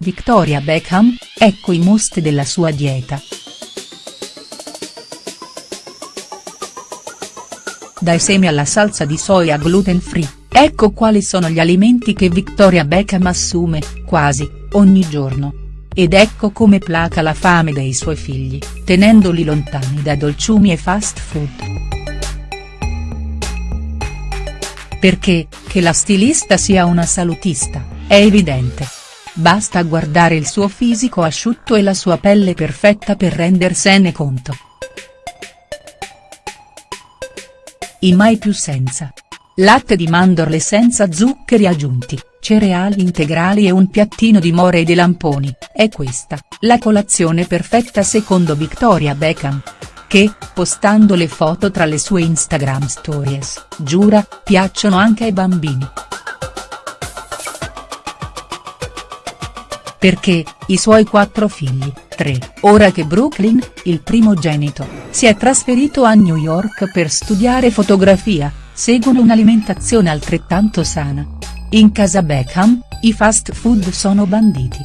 Victoria Beckham, ecco i must della sua dieta. Dai semi alla salsa di soia gluten free, ecco quali sono gli alimenti che Victoria Beckham assume, quasi, ogni giorno. Ed ecco come placa la fame dei suoi figli, tenendoli lontani da dolciumi e fast food. Perché, che la stilista sia una salutista, è evidente. Basta guardare il suo fisico asciutto e la sua pelle perfetta per rendersene conto. I mai più senza. Latte di mandorle senza zuccheri aggiunti, cereali integrali e un piattino di more e di lamponi, è questa, la colazione perfetta secondo Victoria Beckham. Che, postando le foto tra le sue Instagram stories, giura, piacciono anche ai bambini. Perché, i suoi quattro figli, tre, ora che Brooklyn, il primogenito, si è trasferito a New York per studiare fotografia, seguono un'alimentazione altrettanto sana. In casa Beckham, i fast food sono banditi.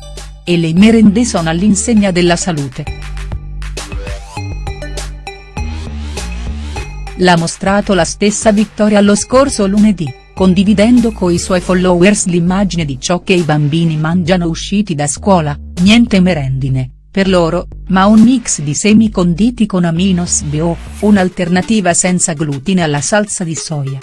E le merende sono all'insegna della salute. L'ha mostrato la stessa Vittoria lo scorso lunedì condividendo coi suoi followers l'immagine di ciò che i bambini mangiano usciti da scuola, niente merendine, per loro, ma un mix di semi conditi con aminos bio, un'alternativa senza glutine alla salsa di soia.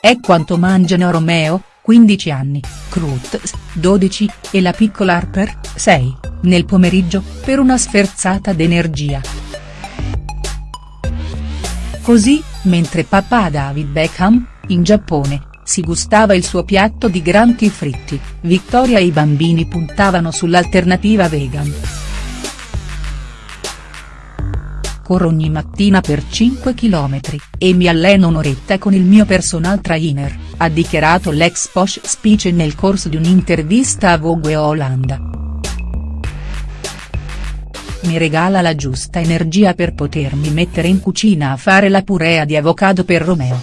È quanto mangiano Romeo, 15 anni, Cruz, 12, e la piccola Harper, 6, nel pomeriggio, per una sferzata d'energia. Così, mentre papà David Beckham, in Giappone, si gustava il suo piatto di granchi fritti, Victoria e i bambini puntavano sull'alternativa vegan. Corro ogni mattina per 5 km, e mi alleno un'oretta con il mio personal trainer, ha dichiarato l'ex Posh Speech nel corso di un'intervista a Vogue Olanda mi regala la giusta energia per potermi mettere in cucina a fare la purea di avocado per Romeo.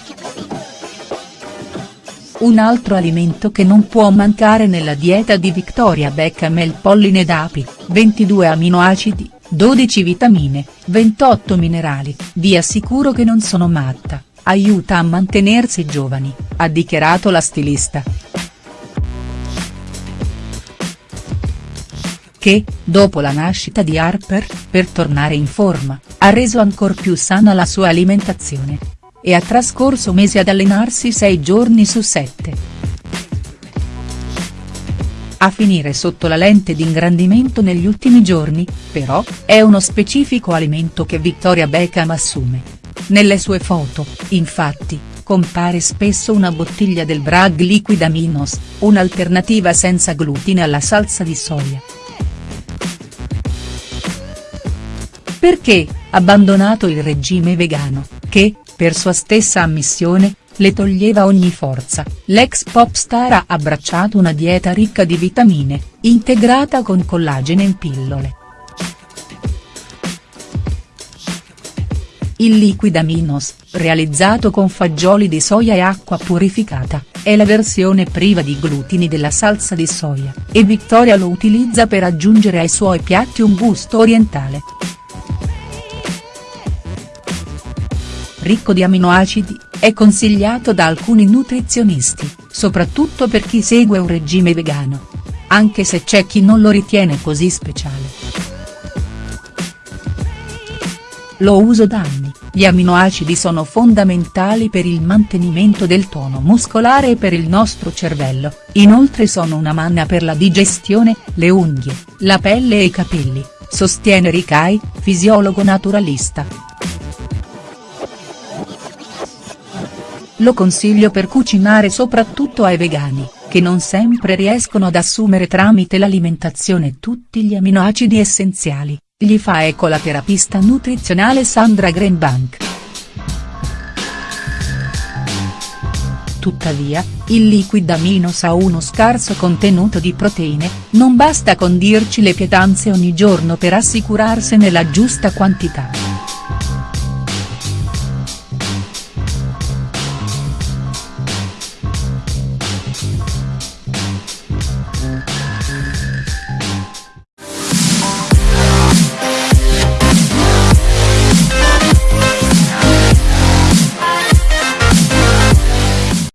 Un altro alimento che non può mancare nella dieta di Victoria Beckham è il polline d'api, 22 aminoacidi, 12 vitamine, 28 minerali, vi assicuro che non sono matta, aiuta a mantenersi giovani, ha dichiarato la stilista. Che, dopo la nascita di Harper, per tornare in forma, ha reso ancor più sana la sua alimentazione. E ha trascorso mesi ad allenarsi 6 giorni su 7. A finire sotto la lente d'ingrandimento negli ultimi giorni, però, è uno specifico alimento che Victoria Beckham assume. Nelle sue foto, infatti, compare spesso una bottiglia del Bragg Liquid Aminos, un'alternativa senza glutine alla salsa di soia. Perché, abbandonato il regime vegano, che, per sua stessa ammissione, le toglieva ogni forza, l'ex pop star ha abbracciato una dieta ricca di vitamine, integrata con collagene in pillole. Il Liquid Aminos, realizzato con fagioli di soia e acqua purificata, è la versione priva di glutini della salsa di soia, e Victoria lo utilizza per aggiungere ai suoi piatti un gusto orientale. Ricco di aminoacidi, è consigliato da alcuni nutrizionisti, soprattutto per chi segue un regime vegano. Anche se c'è chi non lo ritiene così speciale. Lo uso da anni, gli aminoacidi sono fondamentali per il mantenimento del tono muscolare e per il nostro cervello, inoltre sono una manna per la digestione, le unghie, la pelle e i capelli, sostiene Ricai, fisiologo naturalista. Lo consiglio per cucinare soprattutto ai vegani, che non sempre riescono ad assumere tramite l'alimentazione tutti gli aminoacidi essenziali, gli fa eco la terapista nutrizionale Sandra Greenbank. Tuttavia, il liquid aminos ha uno scarso contenuto di proteine, non basta condirci le pietanze ogni giorno per assicurarsene la giusta quantità.